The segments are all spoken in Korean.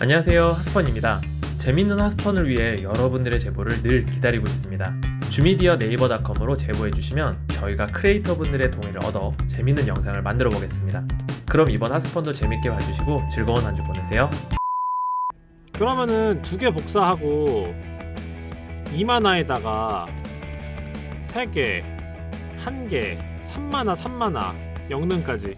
안녕하세요. 하스펀입니다. 재밌는 하스펀을 위해 여러분들의 제보를 늘 기다리고 있습니다. 주미디어 네이버닷컴으로 제보해주시면 저희가 크리에이터 분들의 동의를 얻어 재밌는 영상을 만들어 보겠습니다. 그럼 이번 하스펀도 재밌게 봐주시고 즐거운 한 주 보내세요. 그러면은 두 개 복사하고 2만화에다가 3개, 1개, 3만화, 3만화, 영능까지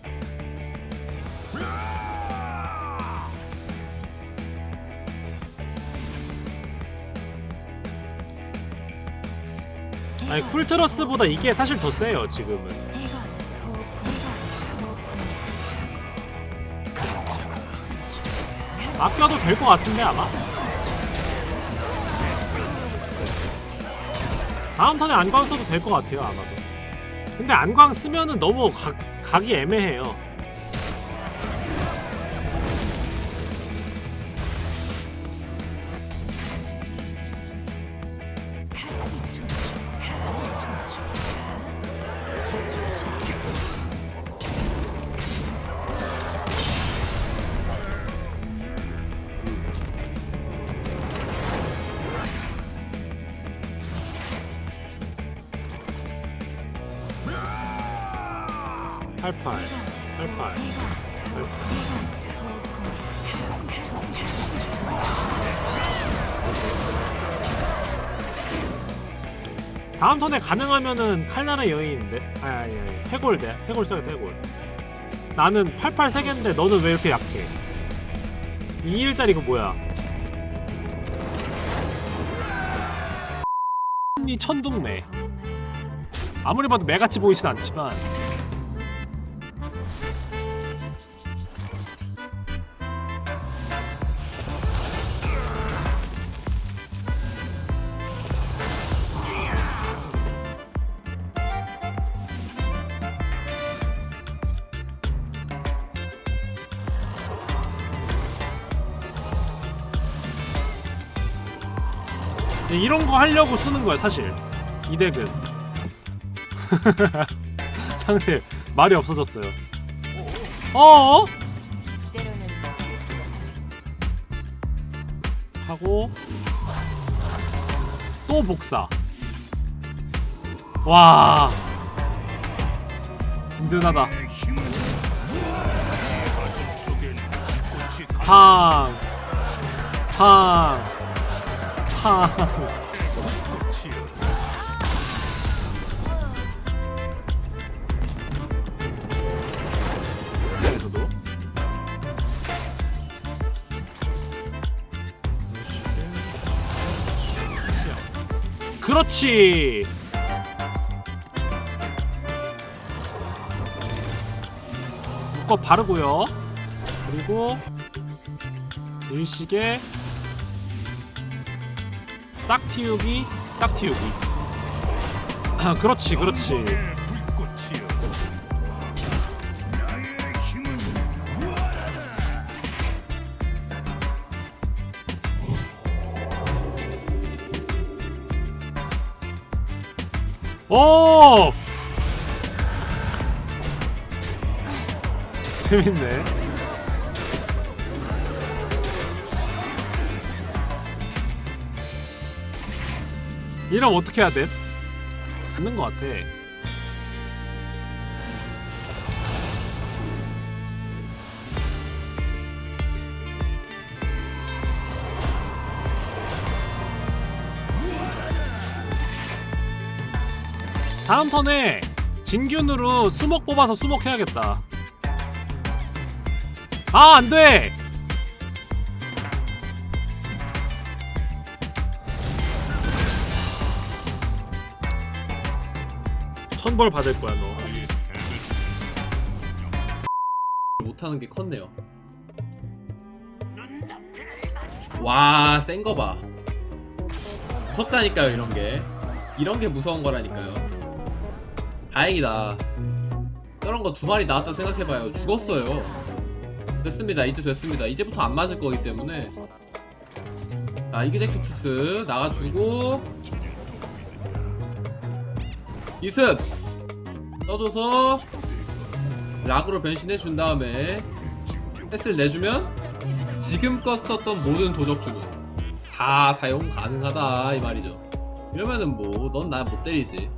아니 쿨트러스보다 이게 사실 더 세요 지금은. 아껴도 될 것 같은데 아마? 다음 턴에 안광 써도 될 것 같아요 아마도. 근데 안광 쓰면은 너무 각, 각이 애매해요 88 88 다음 턴에 가능하면은 칼날의 여인인데 아니 아니 해골대 해골 써요 해골 나는 88 3개인데 너는 왜 이렇게 약해 2일짜리 이거 뭐야 이 천둥네 아무리 봐도 매같이 보이진 않지만 이런 거 하려고 쓰는 거야 사실. 이 덱은. 상대 말이 없어졌어요. 어어? 하고 또 복사. 와. 든든하다. 팡. 팡, 팡. 저도 그렇지. 묶어 바르고요. 그리고 일식에 싹 틔우기, 싹 틔우기. 아, 그렇지, 그렇지. 오! 재밌네. 이러면 어떻게 해야 돼? 듣는 것 같아. 다음 턴에 진균으로 수목 뽑아서 수목 해야겠다. 아, 안 돼! 천벌 받을 거야, 너. 못하는 게 컸네요. 와, 센 거 봐. 무섭다니까요, 이런 게. 이런 게 무서운 거라니까요. 다행이다. 저런 거 두 마리 나왔다 생각해봐요. 죽었어요. 됐습니다. 이제 됐습니다. 이제부터 안 맞을 거기 때문에. 자, 이그제큐투스 나가주고. 이습! 떠줘서 락으로 변신해 준 다음에 패스를 내주면 지금껏 썼던 모든 도적주는 다 사용 가능하다 이 말이죠 이러면은 뭐 넌 나 못 때리지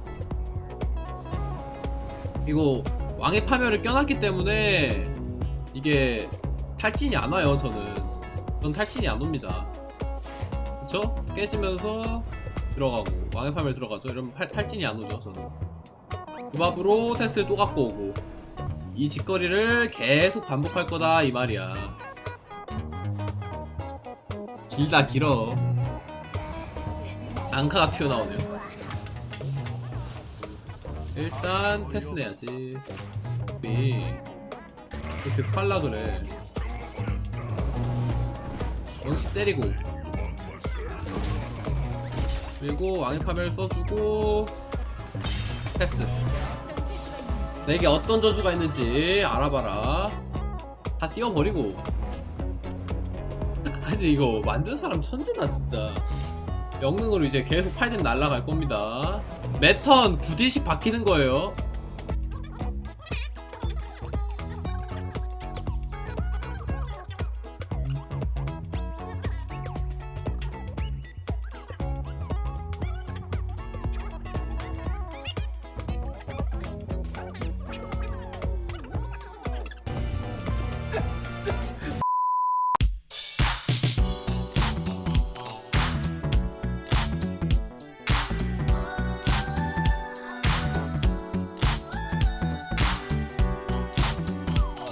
이거 왕의 파멸을 껴놨기 때문에 이게 탈진이 안 와요 저는 전 탈진이 안 옵니다 그쵸? 깨지면서 들어가고 왕의 파멸 들어가죠. 이러면 팔- 탈진이 안 오죠 저는. 그 밥으로 테스를 또 갖고 오고. 이 짓거리를 계속 반복할 거다 이 말이야. 길다 길어. 앙카가 튀어나오네요. 일단 테스 내야지. 우리 이렇게 팔라 그래. 영시 때리고 그리고 왕의 파멸 써주고 패스. 내게 어떤 저주가 있는지 알아봐라. 다 띄워버리고. 아니 이거 만든 사람 천재다 진짜. 영능으로 이제 계속 8댐 날라갈 겁니다. 매턴 9딜씩 박히는 거예요